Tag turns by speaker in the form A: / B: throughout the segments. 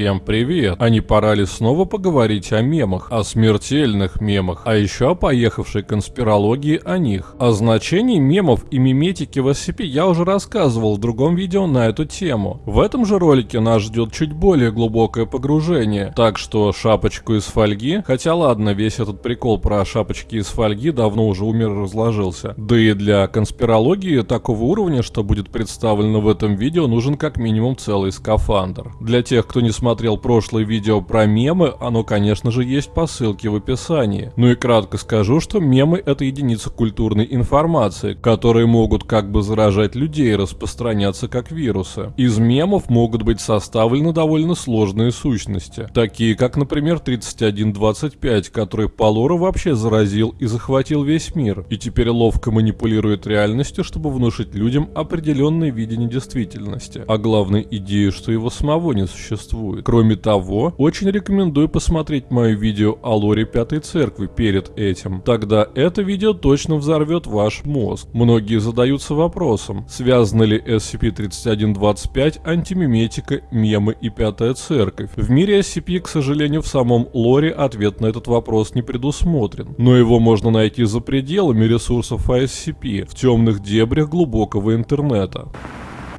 A: Всем привет! А не пора ли снова поговорить о мемах, о смертельных мемах, а еще о поехавшей конспирологии о них? О значении мемов и миметики в SCP я уже рассказывал в другом видео на эту тему. В этом же ролике нас ждет чуть более глубокое погружение, так что шапочку из фольги, хотя ладно, весь этот прикол про шапочки из фольги давно уже умер и разложился. Да и для конспирологии такого уровня, что будет представлено в этом видео, нужен как минимум целый скафандр. Для тех, кто не смотрел прошлое видео про мемы, оно, конечно же, есть по ссылке в описании. Ну и кратко скажу, что мемы это единица культурной информации, которые могут как бы заражать людей и распространяться как вирусы. Из мемов могут быть составлены довольно сложные сущности, такие как, например, 3125, который по вообще заразил и захватил весь мир, и теперь ловко манипулирует реальностью, чтобы внушить людям определенное видение действительности, а главной идею, что его самого не существует. Кроме того, очень рекомендую посмотреть мое видео о лоре Пятой Церкви перед этим. Тогда это видео точно взорвет ваш мозг. Многие задаются вопросом, связаны ли SCP-3125, антимиметика, мемы и Пятая Церковь. В мире SCP, к сожалению, в самом лоре ответ на этот вопрос не предусмотрен. Но его можно найти за пределами ресурсов SCP, в темных дебрях глубокого интернета.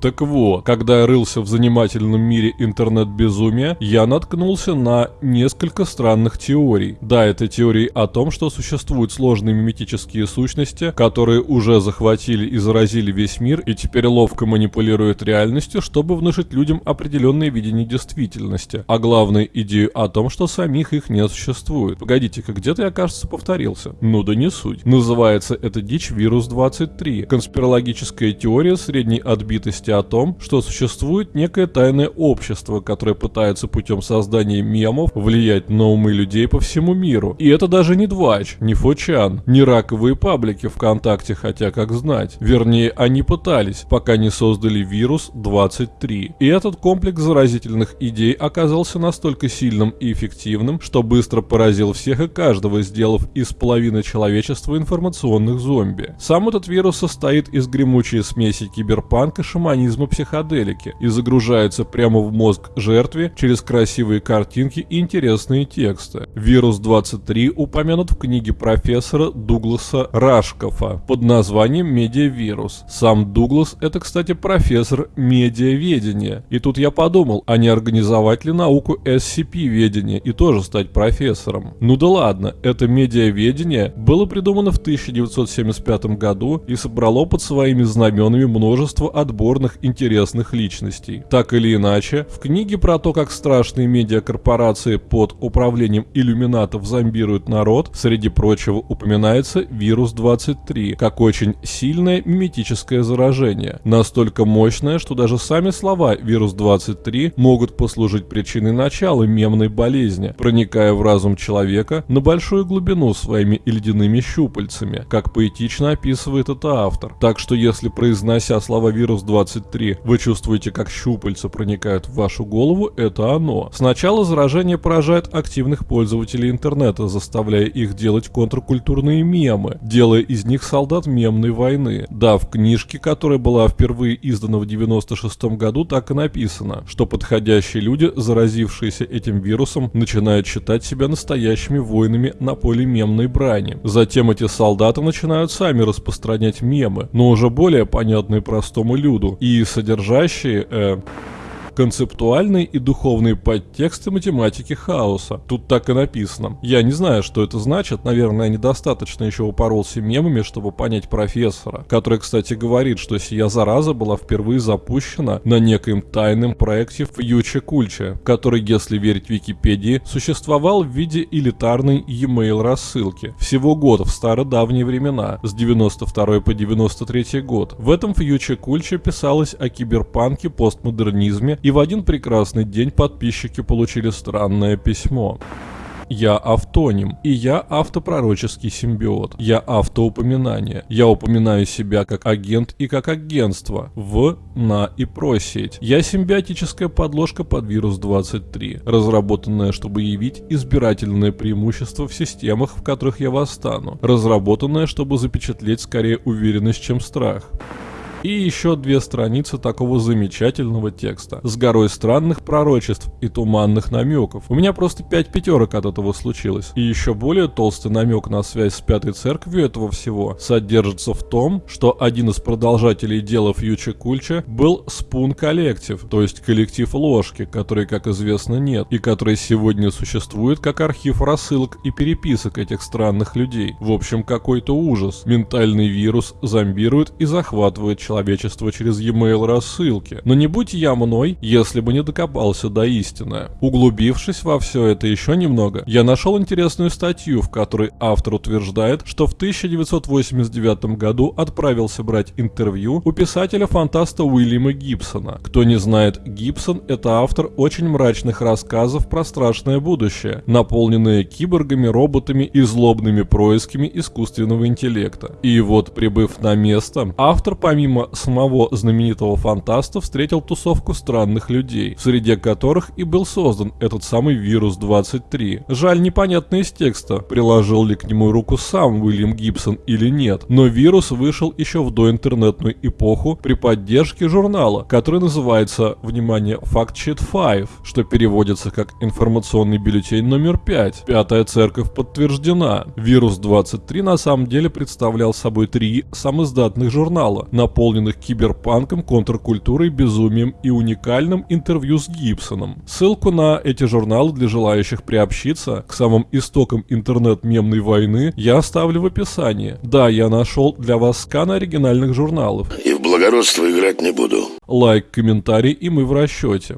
A: Так вот, когда я рылся в занимательном мире интернет-безумия, я наткнулся на несколько странных теорий. Да, это теории о том, что существуют сложные миметические сущности, которые уже захватили и заразили весь мир и теперь ловко манипулируют реальностью, чтобы внушить людям определенное видение действительности, а главное идею о том, что самих их не существует. Погодите-ка, где-то я, кажется, повторился. Ну да не суть. Называется это дичь вирус 23. Конспирологическая теория средней отбитости о том, что существует некое тайное общество, которое пытается путем создания мемов влиять на умы людей по всему миру. И это даже не Двач, не Фочан, не раковые паблики ВКонтакте, хотя как знать. Вернее, они пытались, пока не создали вирус 23. И этот комплекс заразительных идей оказался настолько сильным и эффективным, что быстро поразил всех и каждого, сделав из половины человечества информационных зомби. Сам этот вирус состоит из гремучей смеси киберпанка, шаманизма механизма психоделики и загружается прямо в мозг жертве через красивые картинки и интересные тексты. Вирус 23 упомянут в книге профессора Дугласа Рашкофа под названием «Медиавирус». Сам Дуглас – это, кстати, профессор медиаведения. И тут я подумал, а не организовать ли науку SCP-ведения и тоже стать профессором. Ну да ладно, это медиаведение было придумано в 1975 году и собрало под своими знаменами множество отборных самых интересных личностей. Так или иначе, в книге про то, как страшные медиакорпорации под управлением иллюминатов зомбируют народ, среди прочего упоминается вирус 23, как очень сильное миметическое заражение. Настолько мощное, что даже сами слова вирус 23 могут послужить причиной начала мемной болезни, проникая в разум человека на большую глубину своими ледяными щупальцами, как поэтично описывает это автор. Так что если произнося слова вирус 23 23 вы чувствуете, как щупальца проникают в вашу голову, это оно. Сначала заражение поражает активных пользователей интернета, заставляя их делать контркультурные мемы, делая из них солдат мемной войны. Да, в книжке, которая была впервые издана в 96 году, так и написано, что подходящие люди, заразившиеся этим вирусом, начинают считать себя настоящими воинами на поле мемной брани. Затем эти солдаты начинают сами распространять мемы, но уже более понятные простому люду, и содержащие э, концептуальные и духовные подтексты математики хаоса. Тут так и написано. Я не знаю, что это значит, наверное, недостаточно еще упоролся мемами, чтобы понять профессора, который, кстати, говорит, что сия зараза была впервые запущена на некоем тайном проекте в Юче Кульче, который, если верить Википедии, существовал в виде элитарной e-mail рассылки. Всего год в стародавние времена, с 92 по 93 год. В этом Фьюче Кульче писалось о киберпанке, постмодернизме и в один прекрасный день подписчики получили странное письмо. Я автоним, и я автопророческий симбиот. Я автоупоминание. Я упоминаю себя как агент и как агентство в, на и про сеть. Я симбиотическая подложка под вирус 23, разработанная, чтобы явить избирательное преимущество в системах, в которых я восстану. Разработанная, чтобы запечатлеть скорее уверенность, чем страх. И еще две страницы такого замечательного текста с горой странных пророчеств и туманных намеков. У меня просто пять пятерок от этого случилось. И еще более толстый намек на связь с пятой церковью этого всего содержится в том, что один из продолжателей дела Фьючи Кульча был Спун Коллектив, то есть коллектив ложки, который, как известно, нет, и который сегодня существует как архив рассылок и переписок этих странных людей. В общем, какой-то ужас. Ментальный вирус зомбирует и захватывает человечество через e-mail рассылки. Но не будь я мной, если бы не докопался до истины. Углубившись во все это еще немного, я нашел интересную статью, в которой автор утверждает, что в 1989 году отправился брать интервью у писателя-фантаста Уильяма Гибсона. Кто не знает, Гибсон – это автор очень мрачных рассказов про страшное будущее, наполненные киборгами, роботами и злобными происками искусственного интеллекта. И вот, прибыв на место, автор помимо самого знаменитого фантаста встретил тусовку странных людей, в среде которых и был создан этот самый вирус 23. Жаль, непонятно из текста, приложил ли к нему руку сам Уильям Гибсон или нет, но вирус вышел еще в доинтернетную эпоху при поддержке журнала, который называется, внимание, Fact Sheet 5, что переводится как информационный бюллетень номер 5. Пятая церковь подтверждена. Вирус 23 на самом деле представлял собой три самоиздатных журнала, наполненных киберпанком, контркультурой, безумием и уникальным интервью с Гибсоном. Ссылку на эти журналы для желающих приобщиться к самым истокам интернет-мемной войны я оставлю в описании. Да, я нашел для вас скан оригинальных журналов.
B: И в благородство играть не буду.
A: Лайк, комментарий, и мы в расчете.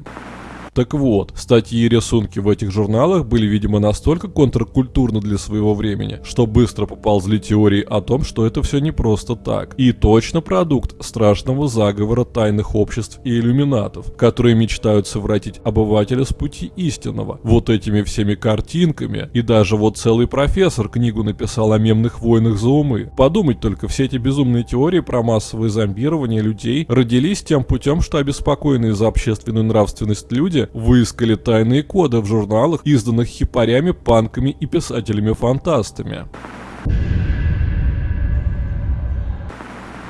A: Так вот, статьи и рисунки в этих журналах были, видимо, настолько контркультурны для своего времени, что быстро поползли теории о том, что это все не просто так. И точно продукт страшного заговора тайных обществ и иллюминатов, которые мечтают совратить обывателя с пути истинного. Вот этими всеми картинками. И даже вот целый профессор книгу написал о мемных войнах за умы. Подумать только, все эти безумные теории про массовое зомбирование людей родились тем путем, что обеспокоенные за общественную нравственность люди выискали тайные коды в журналах, изданных хипарями, панками и писателями-фантастами.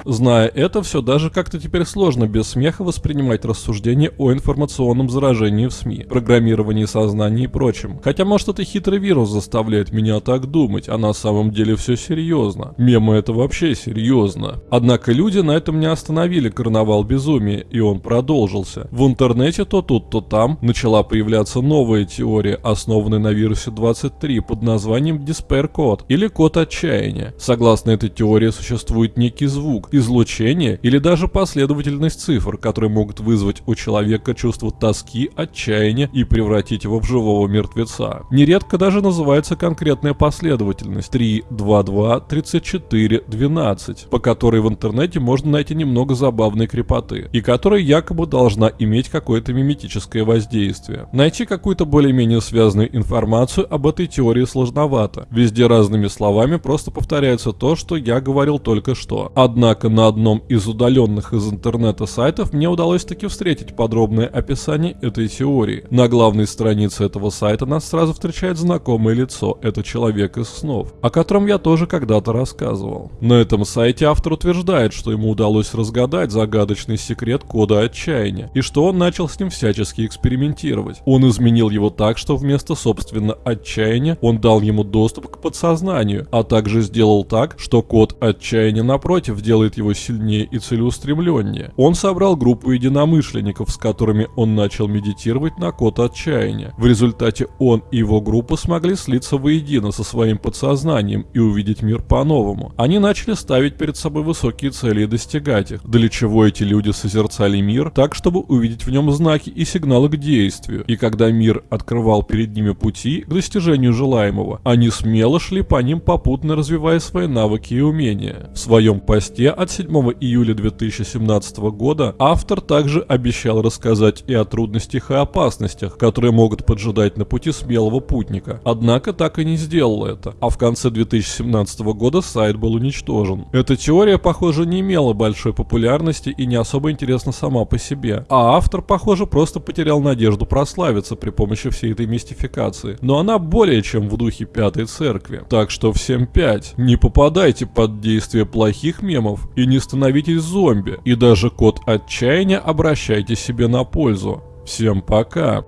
A: Зная это, все даже как-то теперь сложно без смеха воспринимать рассуждения о информационном заражении в СМИ, программировании сознания и прочем. Хотя может это хитрый вирус заставляет меня так думать, а на самом деле все серьезно. Мемы это вообще серьезно. Однако люди на этом не остановили карнавал безумия, и он продолжился. В интернете то тут, то там начала появляться новая теория, основанная на вирусе 23 под названием Despair Code или код отчаяния. Согласно этой теории существует некий звук, излучение или даже последовательность цифр, которые могут вызвать у человека чувство тоски, отчаяния и превратить его в живого мертвеца. Нередко даже называется конкретная последовательность 3, 2, 2, 34, 12, по которой в интернете можно найти немного забавной крепоты, и которая якобы должна иметь какое-то миметическое воздействие. Найти какую-то более-менее связанную информацию об этой теории сложновато. Везде разными словами просто повторяется то, что я говорил только что. Однако Однако на одном из удаленных из интернета сайтов мне удалось таки встретить подробное описание этой теории. На главной странице этого сайта нас сразу встречает знакомое лицо, это человек из снов, о котором я тоже когда-то рассказывал. На этом сайте автор утверждает, что ему удалось разгадать загадочный секрет кода отчаяния, и что он начал с ним всячески экспериментировать. Он изменил его так, что вместо собственно отчаяния он дал ему доступ к подсознанию, а также сделал так, что код отчаяния напротив делает делает его сильнее и целеустремленнее. Он собрал группу единомышленников, с которыми он начал медитировать на код отчаяния. В результате он и его группа смогли слиться воедино со своим подсознанием и увидеть мир по-новому. Они начали ставить перед собой высокие цели и достигать их, для чего эти люди созерцали мир так, чтобы увидеть в нем знаки и сигналы к действию. И когда мир открывал перед ними пути к достижению желаемого, они смело шли по ним попутно развивая свои навыки и умения. В своем посте от 7 июля 2017 года автор также обещал рассказать и о трудностях и опасностях, которые могут поджидать на пути смелого путника. Однако так и не сделал это, а в конце 2017 года сайт был уничтожен. Эта теория, похоже, не имела большой популярности и не особо интересна сама по себе, а автор, похоже, просто потерял надежду прославиться при помощи всей этой мистификации. Но она более чем в духе Пятой Церкви. Так что всем пять. Не попадайте под действие плохих мемов и не становитесь зомби. И даже код отчаяния обращайте себе на пользу. Всем пока.